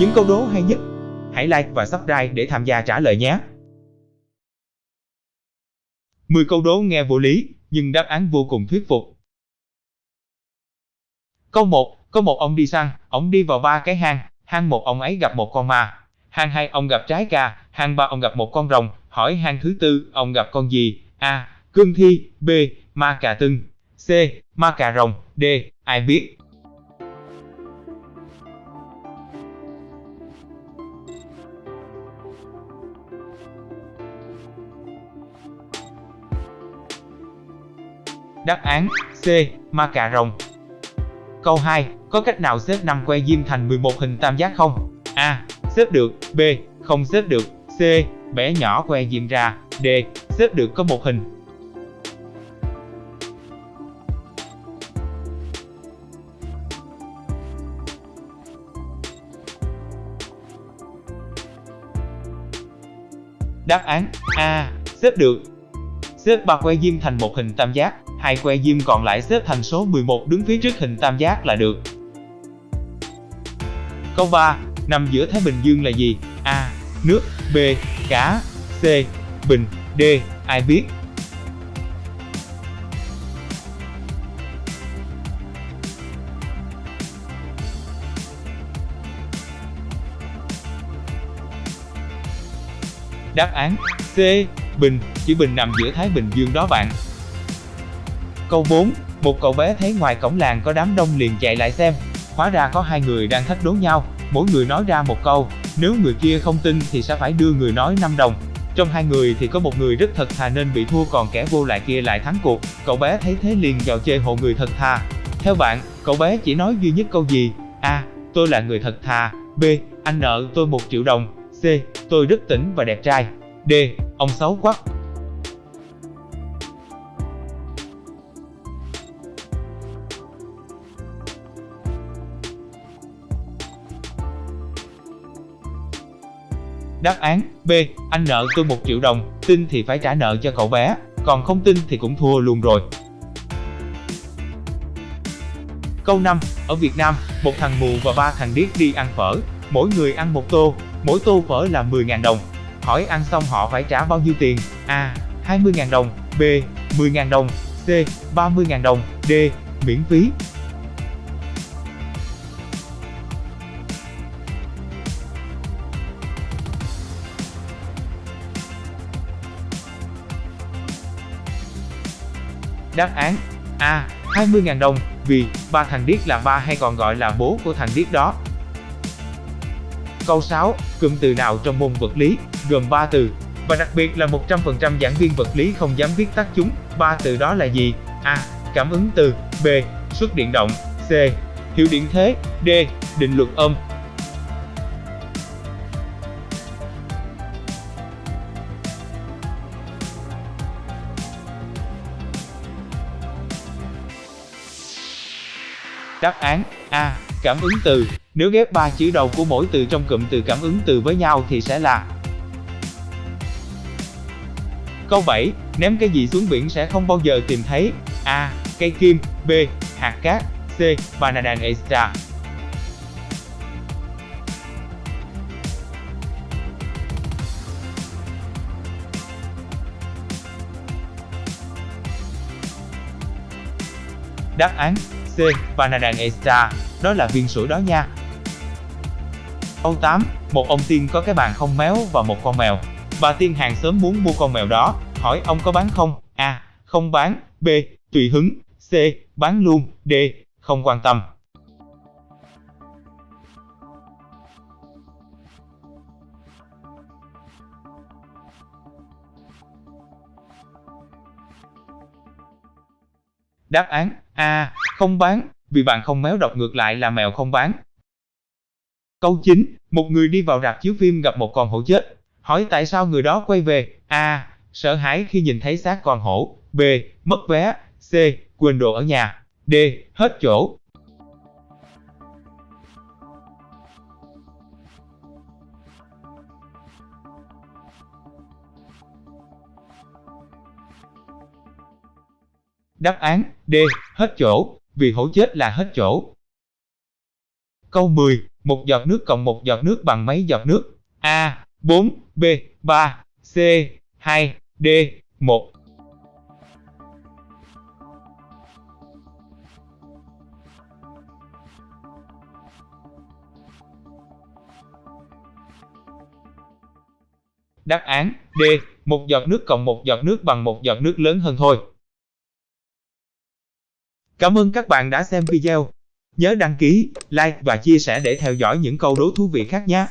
những câu đố hay nhất. Hãy like và subscribe để tham gia trả lời nhé. 10 câu đố nghe vô lý, nhưng đáp án vô cùng thuyết phục. Câu 1, có một ông đi săn, ông đi vào ba cái hang, hang một ông ấy gặp một con ma, hang hai ông gặp trái cà, hang ba ông gặp một con rồng, hỏi hang thứ tư, ông gặp con gì? A. Cương thi, B. Ma cà tưng, C. Ma cà rồng, D. Ai biết? Đáp án, C. Ma cà rồng Câu 2. Có cách nào xếp 5 que diêm thành 11 hình tam giác không? A. Xếp được. B. Không xếp được. C. Bẻ nhỏ que diêm ra. D. Xếp được có một hình. Đáp án, A. Xếp được. Xếp ba que diêm thành một hình tam giác hai que diêm còn lại xếp thành số 11 đứng phía trước hình tam giác là được. Câu 3. Nằm giữa Thái Bình Dương là gì? A. Nước B. Cá C. Bình D. Ai biết? Đáp án C. Bình, chữ Bình nằm giữa Thái Bình Dương đó bạn. Câu 4, một cậu bé thấy ngoài cổng làng có đám đông liền chạy lại xem. Hóa ra có hai người đang thách đố nhau, mỗi người nói ra một câu, nếu người kia không tin thì sẽ phải đưa người nói 5 đồng. Trong hai người thì có một người rất thật thà nên bị thua còn kẻ vô lại kia lại thắng cuộc. Cậu bé thấy thế liền vào chơi hộ người thật thà. Theo bạn, cậu bé chỉ nói duy nhất câu gì? A. Tôi là người thật thà. B. Anh nợ tôi một triệu đồng. C. Tôi rất tỉnh và đẹp trai. D. Ông xấu quá. Đáp án B. Anh nợ tôi 1 triệu đồng, tin thì phải trả nợ cho cậu bé, còn không tin thì cũng thua luôn rồi. Câu 5. Ở Việt Nam, một thằng mù và ba thằng điếc đi ăn phở, mỗi người ăn một tô, mỗi tô phở là 10.000 đồng. Hỏi ăn xong họ phải trả bao nhiêu tiền? A. 20.000 đồng, B. 10.000 đồng, C. 30.000 đồng, D. Miễn phí. Đáp án A. 20.000 đồng, vì ba thằng điếc là ba hay còn gọi là bố của thằng điếc đó. Câu 6. Cụm từ nào trong môn vật lý, gồm 3 từ, và đặc biệt là 100% giảng viên vật lý không dám viết tắt chúng. Ba từ đó là gì? A. Cảm ứng từ B. Xuất điện động C. Hiệu điện thế D. Định luật âm Đáp án A. Cảm ứng từ Nếu ghép ba chữ đầu của mỗi từ trong cụm từ cảm ứng từ với nhau thì sẽ là Câu 7. Ném cái gì xuống biển sẽ không bao giờ tìm thấy A. Cây kim B. Hạt cát C. Banana extra Đáp án C. Panadan Extra, đó là viên sủi đó nha. Câu 8. Một ông tiên có cái bàn không méo và một con mèo. Bà tiên hàng sớm muốn mua con mèo đó, hỏi ông có bán không? A. Không bán. B. Tùy hứng. C. Bán luôn. D. Không quan tâm. Đáp án A. Không bán, vì bạn không méo đọc ngược lại là mèo không bán. Câu 9. Một người đi vào rạp chiếu phim gặp một con hổ chết. Hỏi tại sao người đó quay về? A. Sợ hãi khi nhìn thấy xác con hổ. B. Mất vé. C. Quên đồ ở nhà. D. Hết chỗ. Đáp án D. Hết chỗ, vì hổ chết là hết chỗ. Câu 10. một giọt nước cộng một giọt nước bằng mấy giọt nước? A. 4, B. 3, C. 2, D. 1. Đáp án D. Một giọt nước cộng một giọt nước bằng một giọt nước lớn hơn thôi. Cảm ơn các bạn đã xem video. Nhớ đăng ký, like và chia sẻ để theo dõi những câu đố thú vị khác nhé.